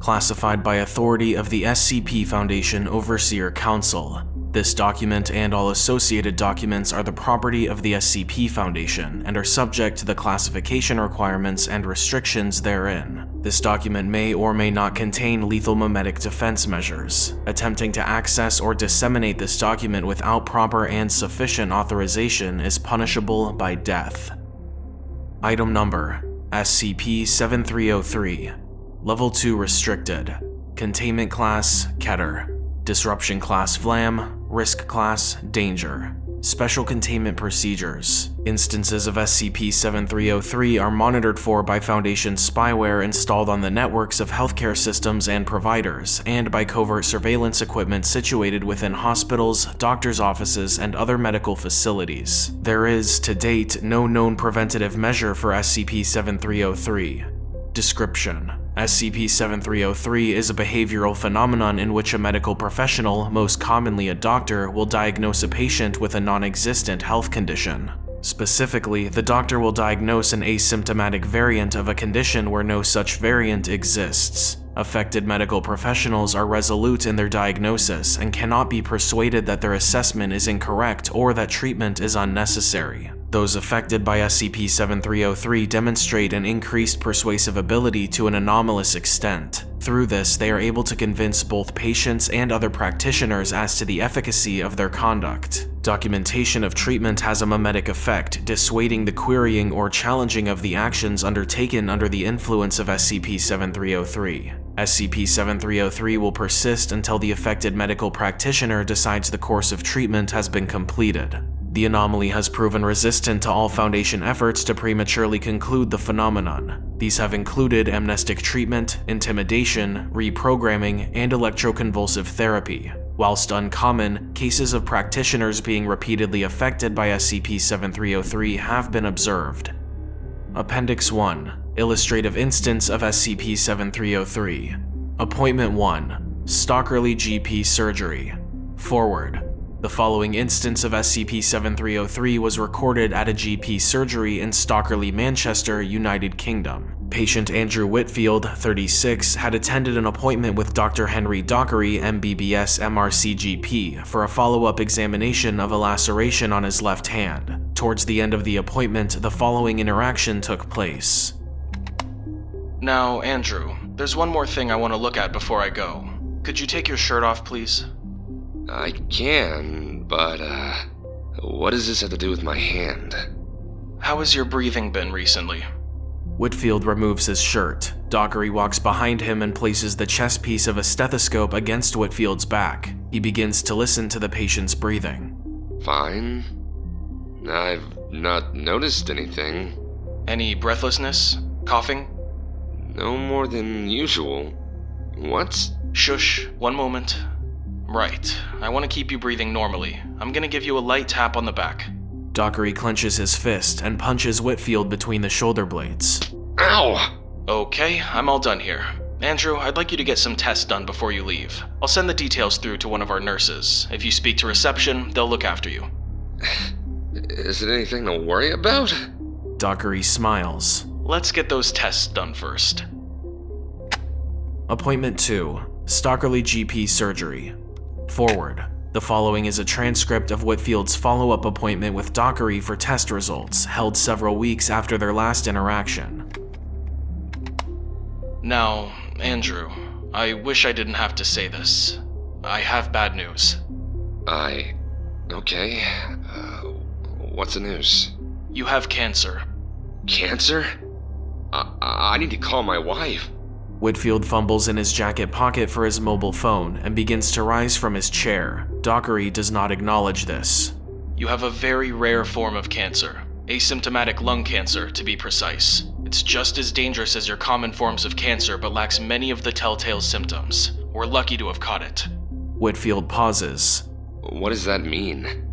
Classified by authority of the SCP Foundation Overseer Council. This document and all associated documents are the property of the SCP Foundation and are subject to the classification requirements and restrictions therein. This document may or may not contain lethal memetic defense measures. Attempting to access or disseminate this document without proper and sufficient authorization is punishable by death. Item Number SCP-7303 Level 2 Restricted. Containment Class Keter. Disruption Class Vlam Risk Class Danger Special Containment Procedures Instances of SCP-7303 are monitored for by Foundation spyware installed on the networks of healthcare systems and providers, and by covert surveillance equipment situated within hospitals, doctors' offices, and other medical facilities. There is, to date, no known preventative measure for SCP-7303. Description SCP-7303 is a behavioral phenomenon in which a medical professional, most commonly a doctor, will diagnose a patient with a non-existent health condition. Specifically, the doctor will diagnose an asymptomatic variant of a condition where no such variant exists. Affected medical professionals are resolute in their diagnosis and cannot be persuaded that their assessment is incorrect or that treatment is unnecessary. Those affected by SCP-7303 demonstrate an increased persuasive ability to an anomalous extent. Through this, they are able to convince both patients and other practitioners as to the efficacy of their conduct. Documentation of treatment has a memetic effect, dissuading the querying or challenging of the actions undertaken under the influence of SCP-7303. SCP-7303 will persist until the affected medical practitioner decides the course of treatment has been completed. The anomaly has proven resistant to all Foundation efforts to prematurely conclude the phenomenon. These have included amnestic treatment, intimidation, reprogramming, and electroconvulsive therapy. Whilst uncommon, cases of practitioners being repeatedly affected by SCP-7303 have been observed. Appendix 1 Illustrative Instance of SCP-7303 Appointment 1 Stockerly GP Surgery Forward the following instance of SCP-7303 was recorded at a GP surgery in Stockerly, Manchester, United Kingdom. Patient Andrew Whitfield, 36, had attended an appointment with Dr. Henry Dockery, MBBS MRCGP, for a follow-up examination of a laceration on his left hand. Towards the end of the appointment, the following interaction took place. Now, Andrew, there's one more thing I want to look at before I go. Could you take your shirt off, please? I can, but, uh, what does this have to do with my hand? How has your breathing been recently? Whitfield removes his shirt. Dockery walks behind him and places the chest piece of a stethoscope against Whitfield's back. He begins to listen to the patient's breathing. Fine. I've not noticed anything. Any breathlessness? Coughing? No more than usual. What? Shush, one moment. Right. I want to keep you breathing normally. I'm gonna give you a light tap on the back. Dockery clenches his fist and punches Whitfield between the shoulder blades. Ow! Okay, I'm all done here. Andrew, I'd like you to get some tests done before you leave. I'll send the details through to one of our nurses. If you speak to reception, they'll look after you. Is it anything to worry about? Dockery smiles. Let's get those tests done first. Appointment 2 Stockerly GP Surgery Forward. The following is a transcript of Whitfield's follow-up appointment with Dockery for test results, held several weeks after their last interaction. Now, Andrew, I wish I didn't have to say this. I have bad news. I. Okay. Uh, what's the news? You have cancer. Cancer? I, I need to call my wife. Whitfield fumbles in his jacket pocket for his mobile phone and begins to rise from his chair. Dockery does not acknowledge this. You have a very rare form of cancer, asymptomatic lung cancer to be precise. It's just as dangerous as your common forms of cancer but lacks many of the telltale symptoms. We're lucky to have caught it. Whitfield pauses. What does that mean?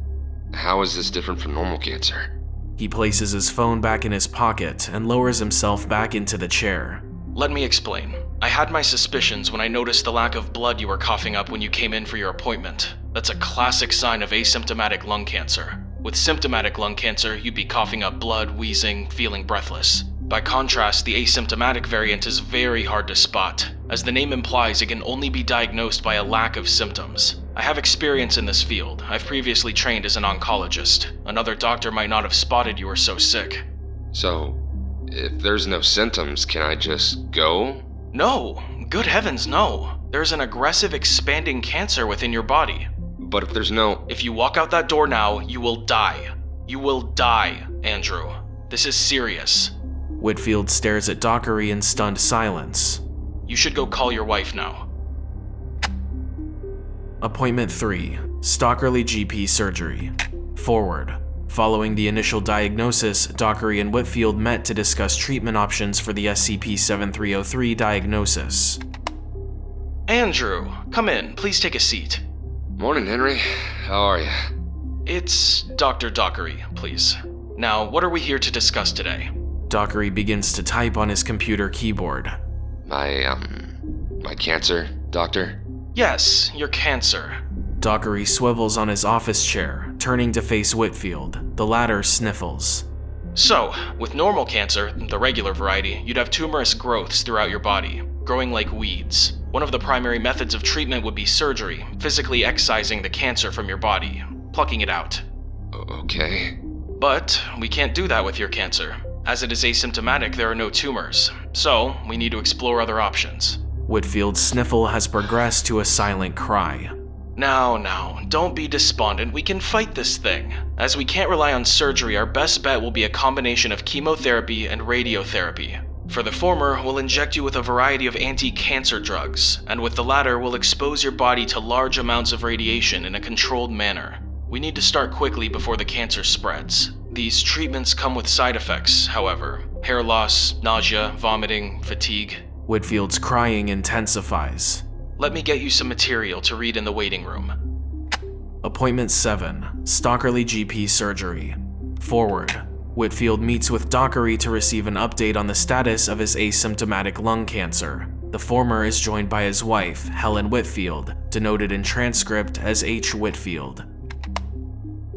How is this different from normal cancer? He places his phone back in his pocket and lowers himself back into the chair. Let me explain. I had my suspicions when I noticed the lack of blood you were coughing up when you came in for your appointment. That's a classic sign of asymptomatic lung cancer. With symptomatic lung cancer, you'd be coughing up blood, wheezing, feeling breathless. By contrast, the asymptomatic variant is very hard to spot. As the name implies, it can only be diagnosed by a lack of symptoms. I have experience in this field. I've previously trained as an oncologist. Another doctor might not have spotted you were so sick. So, if there's no symptoms, can I just go? No! Good heavens, no! There's an aggressive, expanding cancer within your body. But if there's no. If you walk out that door now, you will die. You will die, Andrew. This is serious. Whitfield stares at Dockery in stunned silence. You should go call your wife now. Appointment 3 Stockerly GP Surgery. Forward. Following the initial diagnosis, Dockery and Whitfield met to discuss treatment options for the SCP 7303 diagnosis. Andrew, come in. Please take a seat. Morning, Henry. How are you? It's Dr. Dockery, please. Now, what are we here to discuss today? Dockery begins to type on his computer keyboard. My, um. My cancer, doctor? Yes, your cancer. Dockery swivels on his office chair, turning to face Whitfield. The latter sniffles. So, with normal cancer, the regular variety, you'd have tumorous growths throughout your body, growing like weeds. One of the primary methods of treatment would be surgery, physically excising the cancer from your body, plucking it out. Okay. But we can't do that with your cancer. As it is asymptomatic, there are no tumors, so we need to explore other options. Whitfield's sniffle has progressed to a silent cry. Now, now, don't be despondent. We can fight this thing. As we can't rely on surgery, our best bet will be a combination of chemotherapy and radiotherapy. For the former, we'll inject you with a variety of anti cancer drugs, and with the latter, we'll expose your body to large amounts of radiation in a controlled manner. We need to start quickly before the cancer spreads. These treatments come with side effects, however hair loss, nausea, vomiting, fatigue. Whitfield's crying intensifies. Let me get you some material to read in the waiting room. Appointment 7 Stockerly GP Surgery. Forward. Whitfield meets with Dockery to receive an update on the status of his asymptomatic lung cancer. The former is joined by his wife, Helen Whitfield, denoted in transcript as H. Whitfield.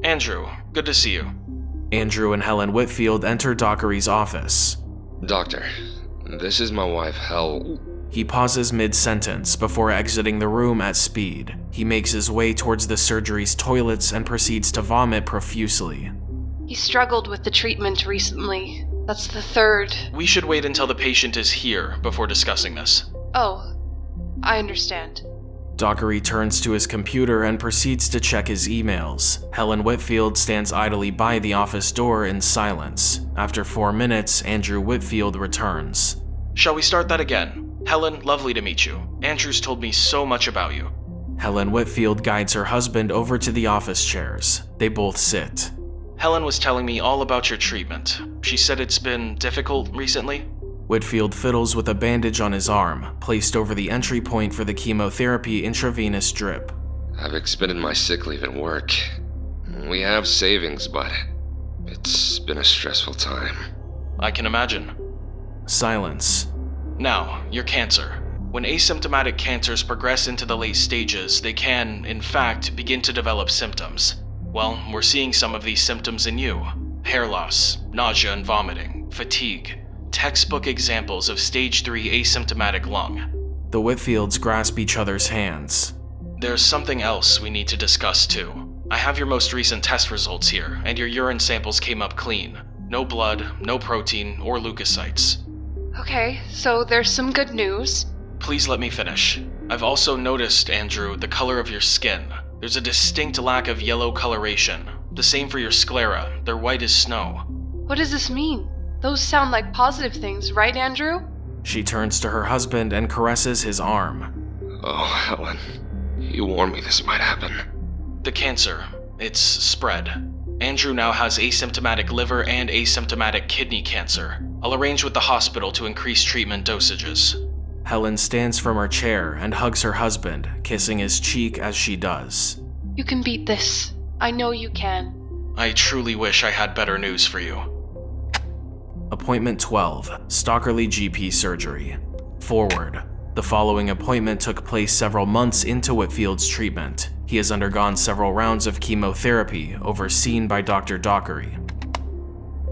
Andrew, good to see you. Andrew and Helen Whitfield enter Dockery's office. Doctor, this is my wife, Hel. He pauses mid sentence before exiting the room at speed. He makes his way towards the surgery's toilets and proceeds to vomit profusely. He struggled with the treatment recently. That's the third. We should wait until the patient is here before discussing this. Oh, I understand. Dockery turns to his computer and proceeds to check his emails. Helen Whitfield stands idly by the office door in silence. After four minutes, Andrew Whitfield returns. Shall we start that again? Helen, lovely to meet you. Andrew's told me so much about you. Helen Whitfield guides her husband over to the office chairs. They both sit. Helen was telling me all about your treatment. She said it's been difficult recently. Whitfield fiddles with a bandage on his arm, placed over the entry point for the chemotherapy intravenous drip. I've expended my sick leave at work. We have savings, but it's been a stressful time. I can imagine. Silence. Now, your cancer. When asymptomatic cancers progress into the late stages, they can, in fact, begin to develop symptoms. Well, we're seeing some of these symptoms in you hair loss, nausea and vomiting, fatigue. Textbook examples of stage 3 asymptomatic lung. The Whitfields grasp each other's hands. There's something else we need to discuss too. I have your most recent test results here, and your urine samples came up clean. No blood, no protein, or leukocytes. Okay, so there's some good news. Please let me finish. I've also noticed, Andrew, the color of your skin. There's a distinct lack of yellow coloration. The same for your sclera, they're white as snow. What does this mean? Those sound like positive things, right, Andrew? She turns to her husband and caresses his arm. Oh, Helen. You warned me this might happen. The cancer, it's spread. Andrew now has asymptomatic liver and asymptomatic kidney cancer. I'll arrange with the hospital to increase treatment dosages. Helen stands from her chair and hugs her husband, kissing his cheek as she does. You can beat this. I know you can. I truly wish I had better news for you. Appointment 12 Stockerly GP Surgery. Forward. The following appointment took place several months into Whitfield's treatment. He has undergone several rounds of chemotherapy overseen by Dr. Dockery.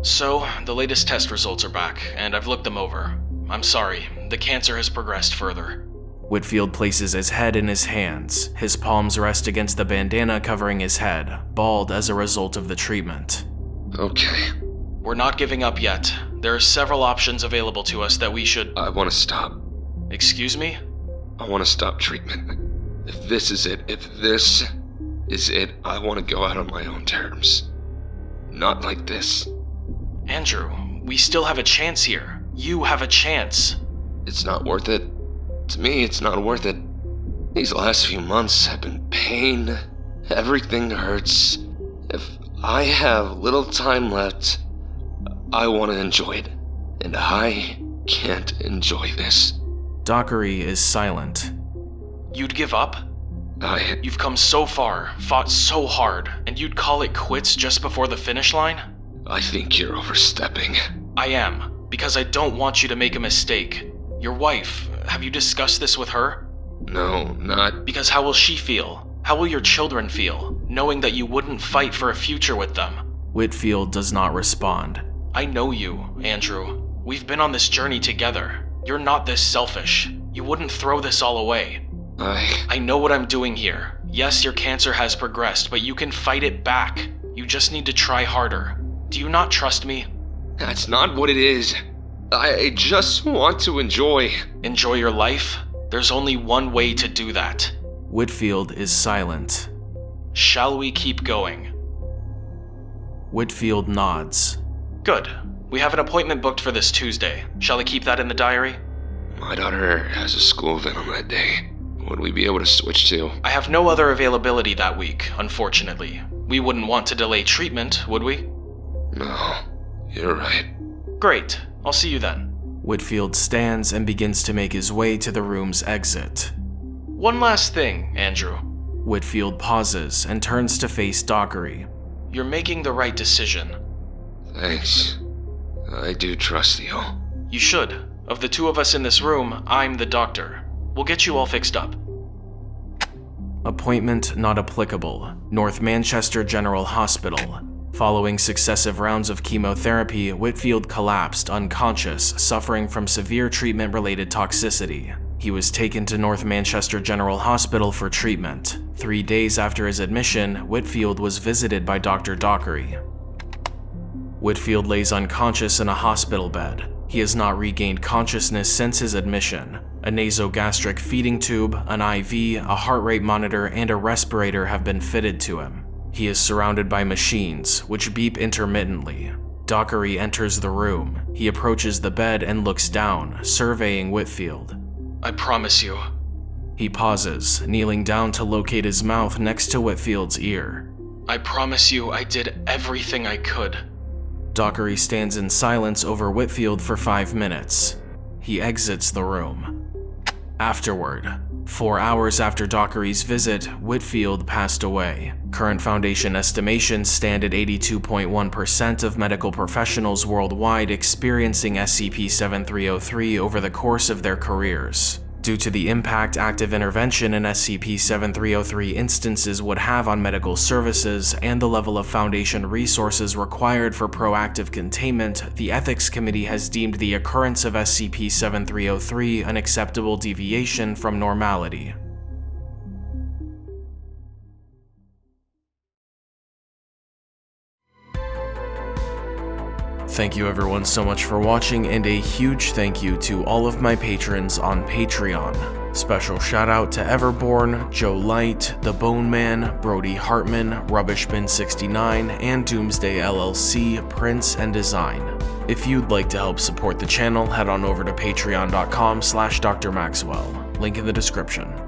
So, the latest test results are back, and I've looked them over. I'm sorry, the cancer has progressed further. Whitfield places his head in his hands. His palms rest against the bandana covering his head, bald as a result of the treatment. Okay, We're not giving up yet. There are several options available to us that we should. I want to stop. Excuse me? I want to stop treatment. If this is it, if this is it, I want to go out on my own terms. Not like this. Andrew, we still have a chance here. You have a chance. It's not worth it. To me, it's not worth it. These last few months have been pain. Everything hurts. If I have little time left, I want to enjoy it. And I can't enjoy this. Dockery is silent. You'd give up? I. You've come so far, fought so hard, and you'd call it quits just before the finish line? I think you're overstepping. I am, because I don't want you to make a mistake. Your wife, have you discussed this with her? No, not. Because how will she feel? How will your children feel, knowing that you wouldn't fight for a future with them? Whitfield does not respond. I know you, Andrew. We've been on this journey together. You're not this selfish. You wouldn't throw this all away. I. I know what I'm doing here. Yes, your cancer has progressed, but you can fight it back. You just need to try harder. Do you not trust me? That's not what it is. I just want to enjoy. Enjoy your life? There's only one way to do that. Whitfield is silent. Shall we keep going? Whitfield nods. Good. We have an appointment booked for this Tuesday. Shall I keep that in the diary? My daughter has a school event on that day. Would we be able to switch to? I have no other availability that week, unfortunately. We wouldn't want to delay treatment, would we? No, you're right. Great. I'll see you then. Whitfield stands and begins to make his way to the room's exit. One last thing, Andrew. Whitfield pauses and turns to face Dockery. You're making the right decision. Thanks. I do trust you. You should. Of the two of us in this room, I'm the doctor. We'll get you all fixed up. Appointment not applicable. North Manchester General Hospital. Following successive rounds of chemotherapy, Whitfield collapsed unconscious, suffering from severe treatment related toxicity. He was taken to North Manchester General Hospital for treatment. Three days after his admission, Whitfield was visited by Dr. Dockery. Whitfield lays unconscious in a hospital bed. He has not regained consciousness since his admission. A nasogastric feeding tube, an IV, a heart rate monitor, and a respirator have been fitted to him. He is surrounded by machines, which beep intermittently. Dockery enters the room. He approaches the bed and looks down, surveying Whitfield. I promise you. He pauses, kneeling down to locate his mouth next to Whitfield's ear. I promise you I did everything I could. Dockery stands in silence over Whitfield for five minutes. He exits the room. Afterward, four hours after Dockery's visit, Whitfield passed away. Current Foundation estimations stand at 82.1% of medical professionals worldwide experiencing SCP-7303 over the course of their careers. Due to the impact active intervention in SCP-7303 instances would have on medical services and the level of Foundation resources required for proactive containment, the Ethics Committee has deemed the occurrence of SCP-7303 an acceptable deviation from normality. Thank you everyone so much for watching and a huge thank you to all of my patrons on Patreon. Special shout out to Everborn, Joe Light, The Bone Man, Brody Hartman, Rubbishbin69, and Doomsday LLC, Prince and Design. If you'd like to help support the channel, head on over to patreon.com slash drmaxwell, link in the description.